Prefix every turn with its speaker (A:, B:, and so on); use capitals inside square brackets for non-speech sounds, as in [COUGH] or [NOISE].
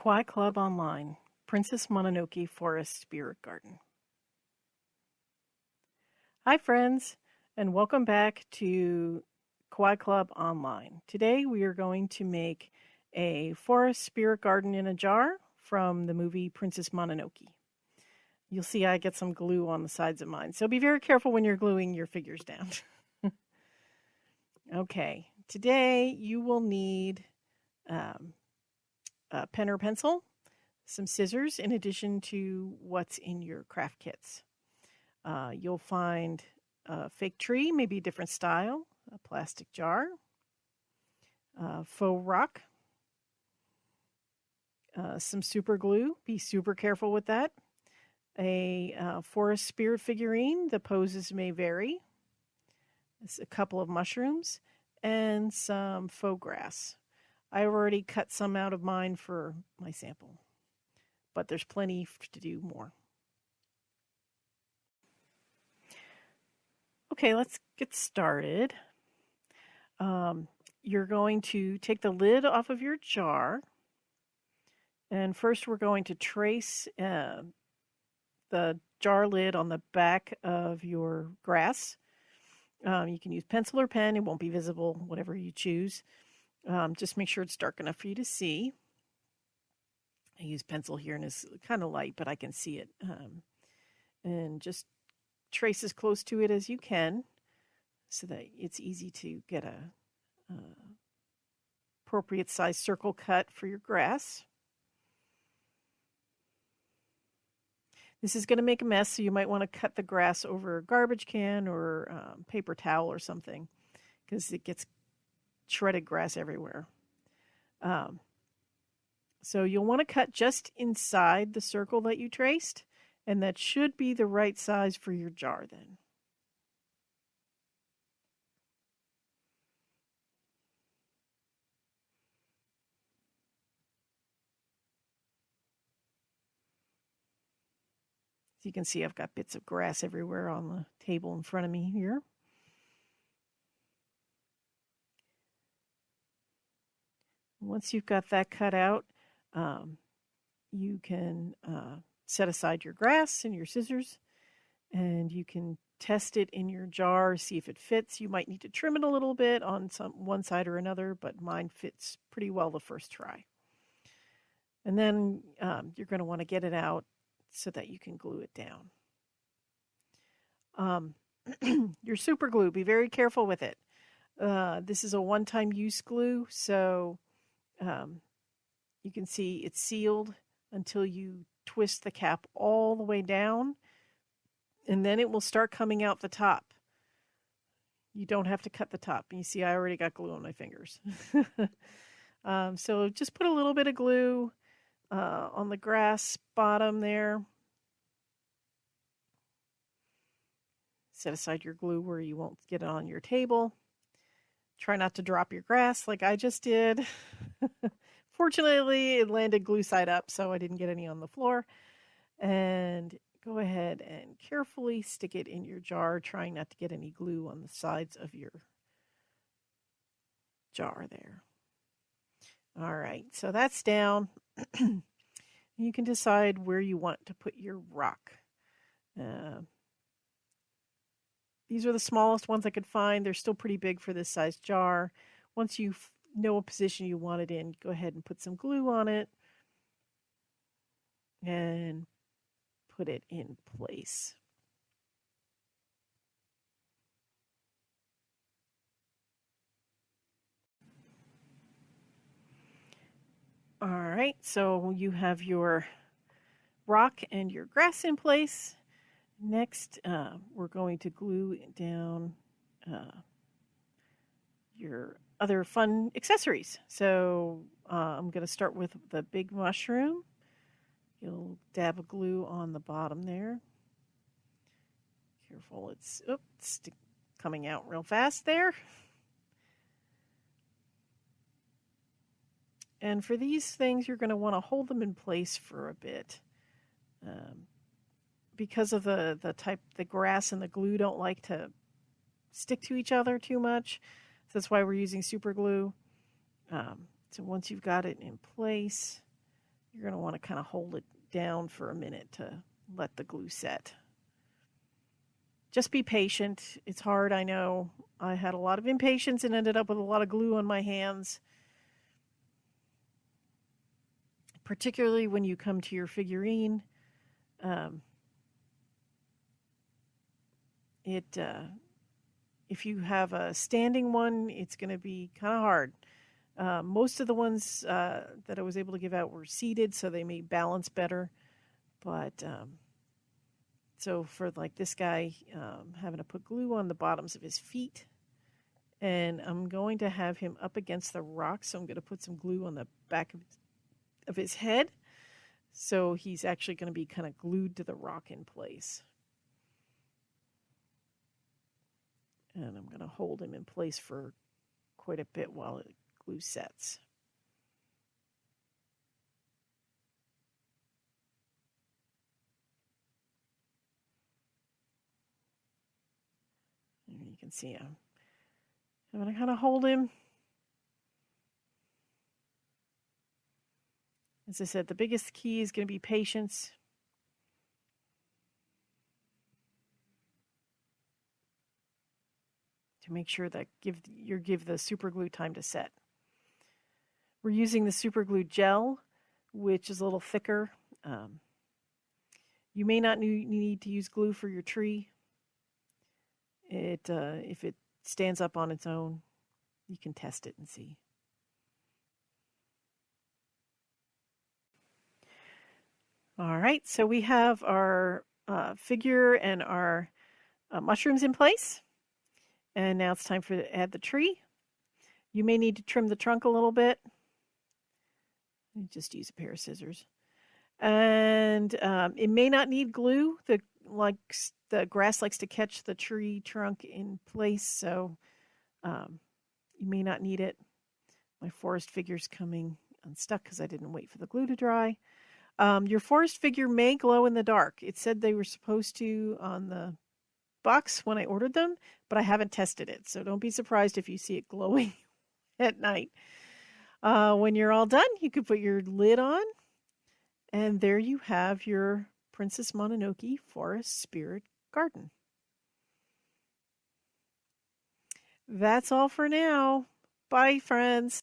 A: Kawaii Club Online, Princess Mononoke Forest Spirit Garden. Hi, friends, and welcome back to Kawaii Club Online. Today we are going to make a forest spirit garden in a jar from the movie Princess Mononoke. You'll see I get some glue on the sides of mine, so be very careful when you're gluing your figures down. [LAUGHS] okay, today you will need um, a pen or pencil, some scissors, in addition to what's in your craft kits. Uh, you'll find a fake tree, maybe a different style, a plastic jar, faux rock, uh, some super glue. Be super careful with that. A uh, forest spirit figurine. The poses may vary. It's a couple of mushrooms and some faux grass. I already cut some out of mine for my sample, but there's plenty to do more. Okay, let's get started. Um, you're going to take the lid off of your jar. And first we're going to trace uh, the jar lid on the back of your grass. Um, you can use pencil or pen. It won't be visible, whatever you choose. Um, just make sure it's dark enough for you to see. I use pencil here and it's kind of light, but I can see it. Um, and just trace as close to it as you can so that it's easy to get a, a appropriate size circle cut for your grass. This is going to make a mess, so you might want to cut the grass over a garbage can or um, paper towel or something because it gets shredded grass everywhere. Um, so you'll want to cut just inside the circle that you traced, and that should be the right size for your jar then. So you can see I've got bits of grass everywhere on the table in front of me here. Once you've got that cut out, um, you can uh, set aside your grass and your scissors and you can test it in your jar, see if it fits. You might need to trim it a little bit on some one side or another, but mine fits pretty well the first try. And then um, you're going to want to get it out so that you can glue it down. Um, [CLEARS THROAT] your super glue, be very careful with it. Uh, this is a one-time use glue, so um, you can see it's sealed until you twist the cap all the way down, and then it will start coming out the top. You don't have to cut the top. You see, I already got glue on my fingers. [LAUGHS] um, so just put a little bit of glue uh, on the grass bottom there. Set aside your glue where you won't get it on your table. Try not to drop your grass like I just did. [LAUGHS] Fortunately, it landed glue side up, so I didn't get any on the floor. And go ahead and carefully stick it in your jar, trying not to get any glue on the sides of your jar there. All right, so that's down. you can decide where you want to put your rock. Uh, these are the smallest ones I could find. They're still pretty big for this size jar. Once you know a position you want it in, go ahead and put some glue on it and put it in place. All right, so you have your rock and your grass in place. Next, uh, we're going to glue down uh, your other fun accessories. So uh, I'm going to start with the big mushroom. You'll dab a glue on the bottom there. Careful, it's oops, coming out real fast there. And for these things, you're going to want to hold them in place for a bit. Um, because of the, the type, the grass and the glue don't like to stick to each other too much. So that's why we're using super glue. Um, so once you've got it in place, you're going to want to kind of hold it down for a minute to let the glue set. Just be patient. It's hard, I know. I had a lot of impatience and ended up with a lot of glue on my hands. Particularly when you come to your figurine. Um, it uh, if you have a standing one, it's going to be kind of hard. Uh, most of the ones uh, that I was able to give out were seated, so they may balance better. But um, so for like this guy, um, having to put glue on the bottoms of his feet, and I'm going to have him up against the rock. So I'm going to put some glue on the back of, of his head. So he's actually going to be kind of glued to the rock in place. And I'm going to hold him in place for quite a bit while it glue sets. And you can see him. I'm going to kind of hold him. As I said, the biggest key is going to be patience. Make sure that give you give the super glue time to set. We're using the super glue gel, which is a little thicker. Um, you may not need to use glue for your tree. It uh, if it stands up on its own, you can test it and see. All right, so we have our uh, figure and our uh, mushrooms in place. And now it's time for to add the tree. You may need to trim the trunk a little bit. Just use a pair of scissors. And um, it may not need glue. The like the grass likes to catch the tree trunk in place, so um, you may not need it. My forest figure's coming unstuck because I didn't wait for the glue to dry. Um, your forest figure may glow in the dark. It said they were supposed to on the box when I ordered them, but I haven't tested it. So don't be surprised if you see it glowing [LAUGHS] at night. Uh, when you're all done, you can put your lid on, and there you have your Princess Mononoke Forest Spirit Garden. That's all for now. Bye, friends.